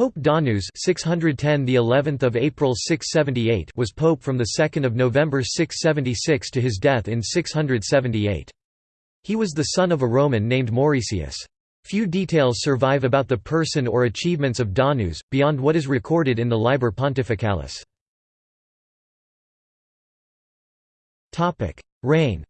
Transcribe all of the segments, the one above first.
Pope Donus 610 the 11th of April 678 was pope from the 2nd of November 676 to his death in 678. He was the son of a Roman named Mauricius. Few details survive about the person or achievements of Donus, beyond what is recorded in the Liber Pontificalis. Reign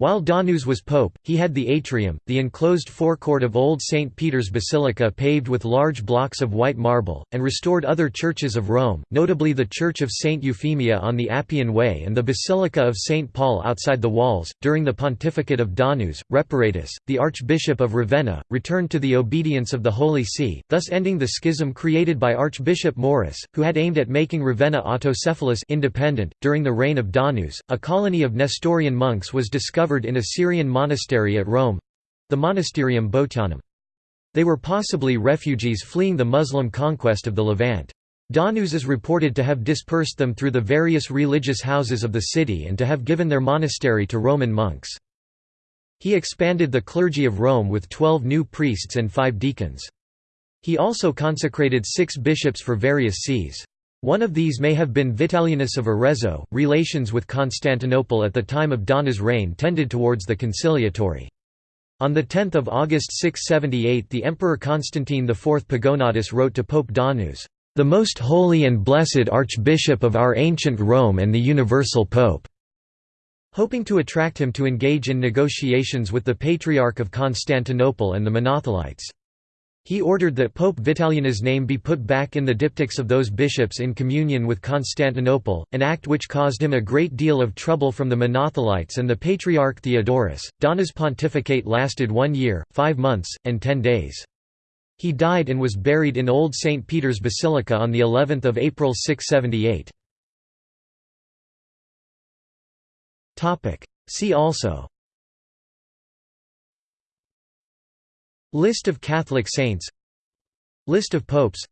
While Donus was pope, he had the atrium, the enclosed forecourt of Old St. Peter's Basilica paved with large blocks of white marble, and restored other churches of Rome, notably the Church of St. Euphemia on the Appian Way and the Basilica of St. Paul outside the walls. During the pontificate of Donus, Reparatus, the Archbishop of Ravenna, returned to the obedience of the Holy See, thus ending the schism created by Archbishop Maurus, who had aimed at making Ravenna autocephalous independent. During the reign of Donus, a colony of Nestorian monks was discovered in a Syrian monastery at Rome—the Monasterium Botianum. They were possibly refugees fleeing the Muslim conquest of the Levant. Donus is reported to have dispersed them through the various religious houses of the city and to have given their monastery to Roman monks. He expanded the clergy of Rome with twelve new priests and five deacons. He also consecrated six bishops for various sees. One of these may have been Vitalianus of Arezzo. Relations with Constantinople at the time of Donus' reign tended towards the conciliatory. On 10 August 678 the Emperor Constantine IV Pogonatus wrote to Pope Donus, "...the most holy and blessed Archbishop of our ancient Rome and the universal Pope." hoping to attract him to engage in negotiations with the Patriarch of Constantinople and the Monothelites. He ordered that Pope Vitalianus' name be put back in the diptychs of those bishops in communion with Constantinople, an act which caused him a great deal of trouble from the Monothelites and the Patriarch Theodorus. Donus' pontificate lasted one year, five months, and ten days. He died and was buried in Old St. Peter's Basilica on the 11th of April 678. See also List of Catholic saints List of popes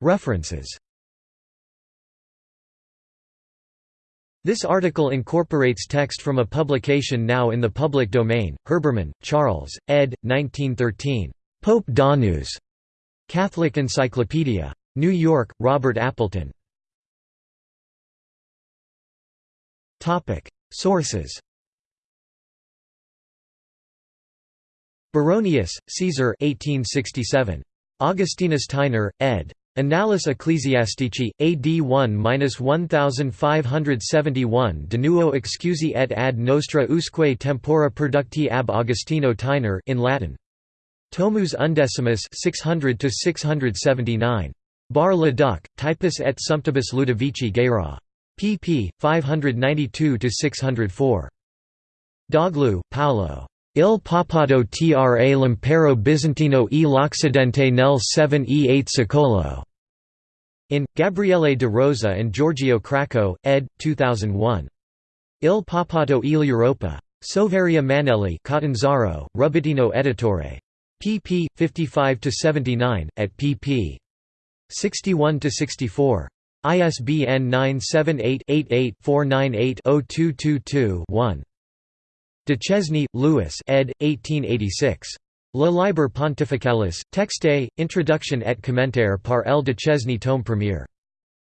References This article incorporates text from a publication now in the public domain, Herbermann, Charles, ed. 1913. Pope Donus. Catholic Encyclopedia. New York, Robert Appleton. Sources Baronius, Caesar 1867. Augustinus Theiner, ed. Annales Ecclesiastici, AD 1-1571 De nuo excusi et ad nostra usque tempora producti ab Augustino Theiner in Latin. Tomus undecimus 600 679. Bar le Duc, Typus et Sumptibus Ludovici Guérin. pp. 592–604. Delogu, Paolo. Il Papato tra l'impero bizantino e l'Occidente nel 7 e 8 secolo. In, Gabriele de Rosa and Giorgio Cracco, ed. 2001. Il Papato e l'Europa. Soveria Mannelli Catanzaro, Rubbettino editore. pp. 55–79, at pp. 61–64. ISBN 978 88 498 0222 Duchesne, Louis ed. 1886. Le Liber Pontificalis, texte, introduction et commentaire par L. Duchesne tome premier.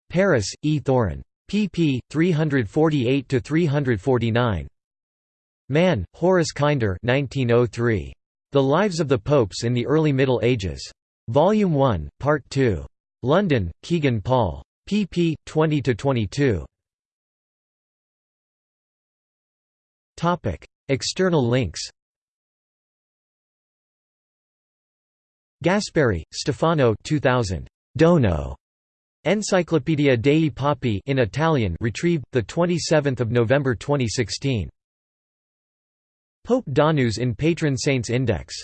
Paris, E. Thorin. pp. 348–349. Mann, Horace Kinder 1903. The Lives of the Popes in the Early Middle Ages. Volume 1, Part 2. London, Kegan Paul. pp. 20–22. External links Gasparri, Stefano 2000. Dono. Enciclopedia dei Papi in Italian retrieved, 27 November 2016. Pope Donus in Patron Saints Index